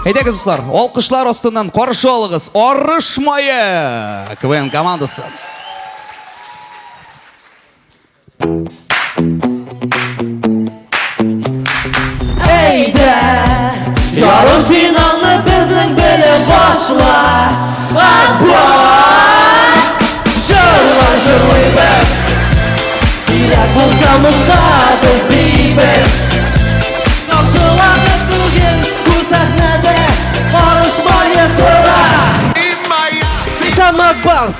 Әйдәгіз достар, олқышлар остынан қаршы олығыз Орыш майы КВН командасы. Eyde Yarım finalını bizim böyle başla Abla Jırla jırlıyız Direk bulsamızda Барс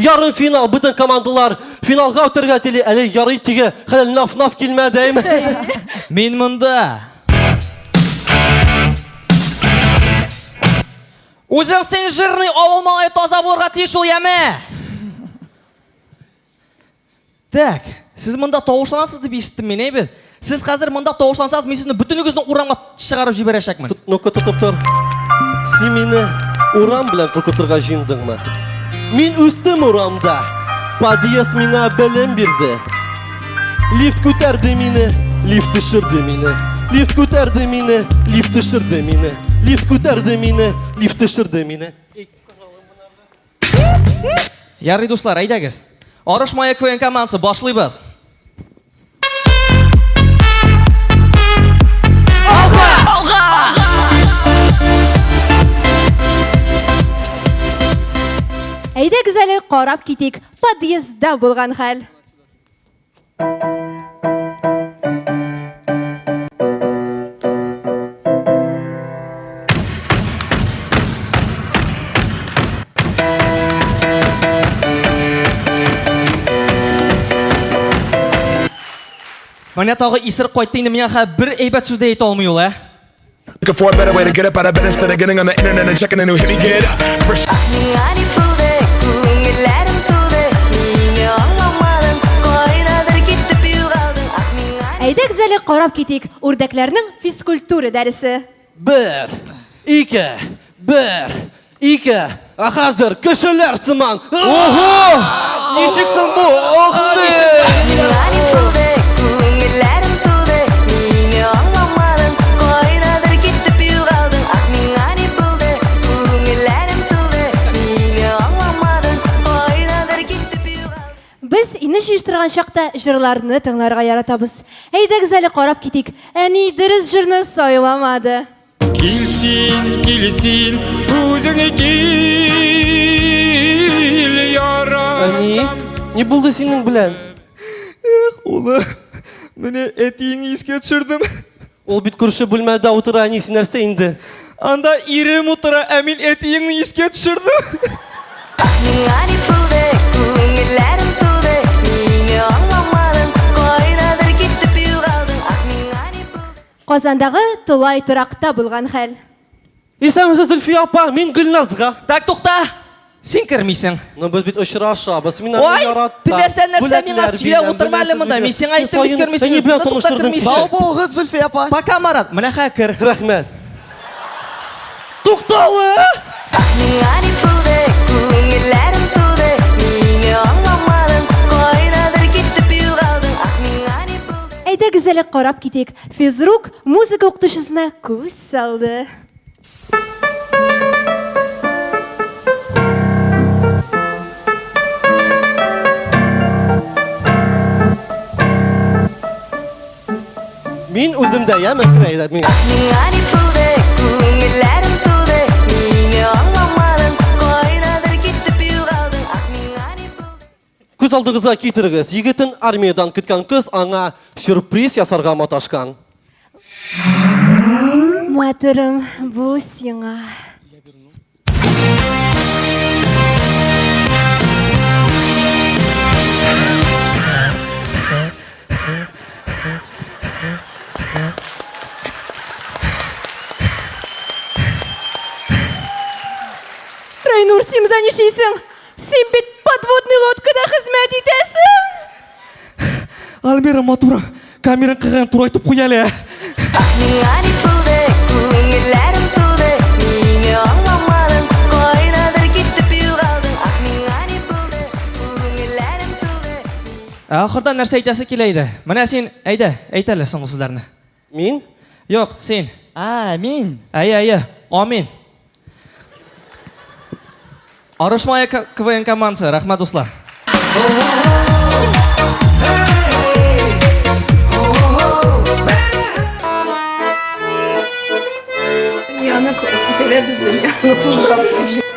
Ярым финал бүтін командалар финалға өтірге теле әлі ярый тиге хәл наф-наф килмәдейме Мен мұнда. Өзің сен жирный ауыл таза болырға тиіш ол яме. Так, сіз мұнда тоғышланасыз деп естіттім мен ей Сіз қазір мұнда тоғышлансаңыз мен сізді бүтін өгіздің урамға шығарып жіберешекмін. Ну-ка тотып тор Сен мені урам белән куркытырга җыендыңмы Мин үстем урамда Подъезд миңа белем бирде Лифт күтәрде мине Лифт төшерде мине Лифт күтәрде мине Лифт төшерде мине Лифт күтәрде мине Лифт төшерде мине Ярый достар, әйдәгіз. Арыш майы КВН командасы башлыйбыз. Әйдәгез әле қарап кетейік подъездда болған хәл. Міне тағы исіріп қойды енді мен ха бір әйбәт сөз де ете алмай ол, ә? Looking for a better way to get up out of bed instead of getting on the internet and checking a new hit me get up. әле қарап кетейік үрдәкләрнең физкультура дәресе. Бер Ике Бер Ике А хәзер кешеләр сыман Ого Ничексең бу Охты Жиштырган чакта җырларны тыңларга яратабыз. Әйдәгез әле карап кетейік. Әни дөрес җырны сайламады. Килсин, килсин, үзіңе кил, ярам. Әни Не булды синең белән Улы, менә әтиеңне искә төшердем. Ул бит күрше бүлмәдә утыра Әни син нәрсә инде Анда ирем утыра, ә мин әтиеңне искә төшердем. Ipude Казандагы Тулай торакта булган хәл. Исәмсез Зөлфия апа мин Гөлназга Так, тукта. Син кірмейсің. Ну без бит очрашабыз мин Ой, теләсә нәрсә миңа сөйләп утырма әле монда. Мин сиңа әйттем бит Ну, тукта, таныштырдым кермисең. Сау Булгыз Зөлфия апа. Пока, Марат. Менә хә кер. Рәхмәт Туктале Ning ipude, көңілләрім Әле карап кетейік. Физрук музыка укытучысына күз салды. Мин үземдә яме крәйдә мин Күз алдыгызга китерегез. Егетен армиядан көткән кыз аңа сюрприз ясарга маташкан. Матырым, бу сиңа. Райнур, син монда нишейсең? Син бит подводный лодкада хезмәт итәсең. Альмира Матура, камераң кырган тура айтып куя әле. Ning ipude, көңілләрім туды Мені аңламадың, қайдадыр кетіп юғалдың Ақ ning ipude, көңілләрім туды Ахырда нәрсә әйтәсе килә иде. Менә син әйдә, әйт әле соңгы сүзләрне. Мин yo'q sen А, мен. aya aya omin orishmoya K- kvn komandasi rahmat do'stlar Dünyаны көтерер біз dünyаны туздырамыз деп.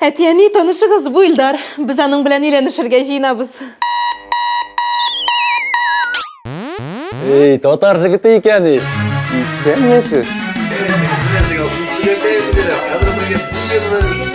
Әтияни танышыгыз бу Илдар. Біз аның белән өйләнешергә җыенабыз. Ей, татар жігіті екенсіз. Сен different.